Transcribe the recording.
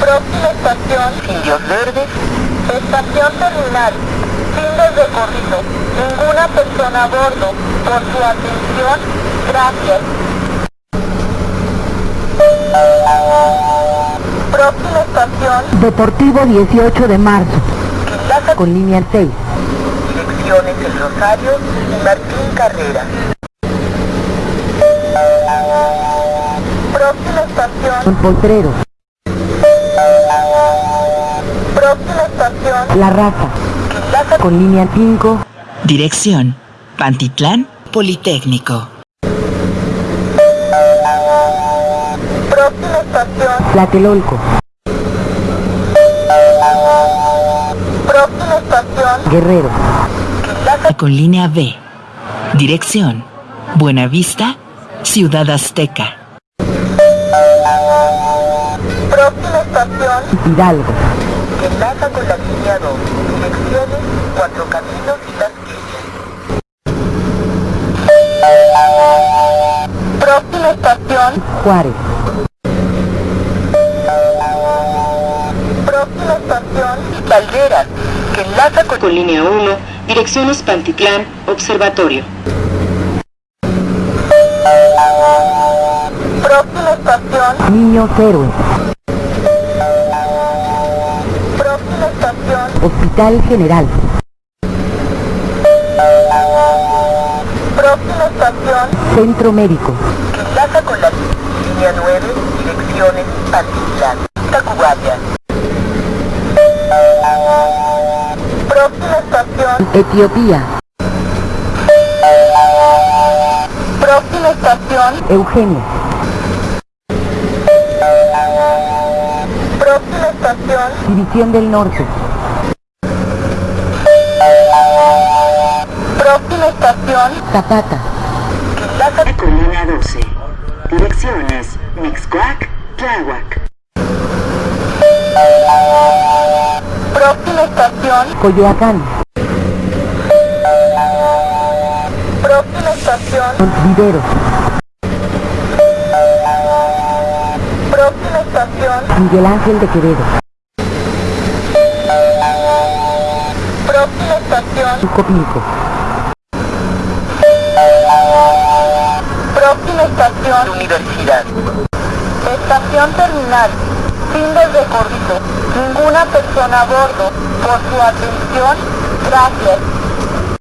Próxima estación, Indios Verdes. Estación terminal, fin del recorrido. Ninguna persona a bordo. Por su atención, gracias. Próxima estación. Deportivo 18 de marzo. Con línea 6. Direcciones El Rosario y Martín Carrera. Próxima estación, Potrero, próxima estación, La Raza, Quinlaza con línea 5. Dirección, Pantitlán, Politécnico. Próxima estación, Tlatelolco, próxima estación, Guerrero, Con línea B. Dirección, Buenavista, Ciudad Azteca. próxima estación, Hidalgo, Que enlaza con la línea 2. Direcciones Cuatro Caminos y Las próxima estación, Juárez, próxima estación, Valderas, que enlaza con, con línea 1, direcciones Pantitlán, Observatorio. próxima estación, Niños Héroes, próxima estación, Hospital General, próxima estación, Centro Médico, Que enlaza con la línea 9, direcciones Pantitlán, Tacubaya. Etiopía, próxima estación, Eugenio, próxima estación, División del Norte, próxima estación, Zapata, línea 12, direcciones. Mixcoac, Tláhuac. próxima estación, Coyoacán, estación, Vivero, próxima estación, Miguel Ángel de Quevedo, próxima estación, Sucopilco, próxima estación, Universidad. estación terminal, fin del recorrido, ninguna persona a bordo, por su atención, gracias.